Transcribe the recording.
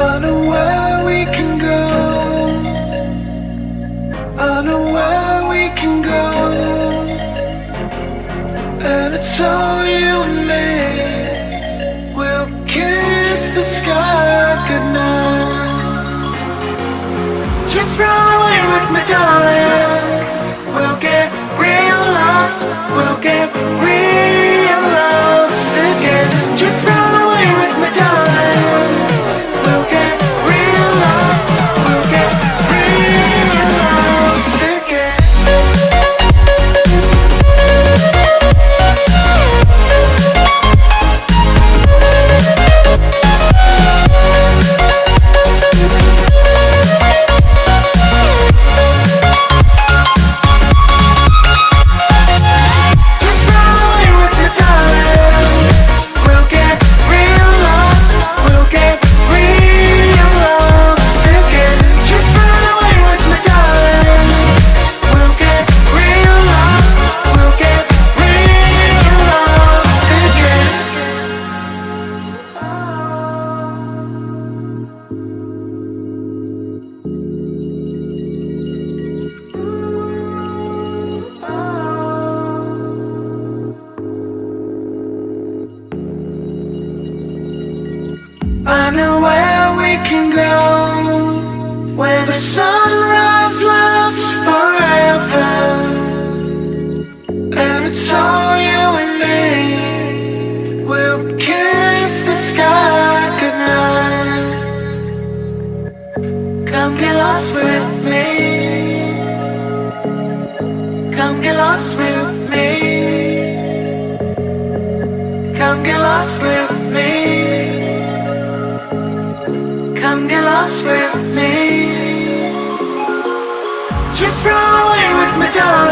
I know where we can go. I know where we can go. And it's all you the sky goodnight. Just run can go Where the sunrise lasts forever. And it's all you and me. We'll kiss the sky goodnight. Come get lost with me. Come get lost with me. Come get lost with me Come get lost with me. Just run away with me, darling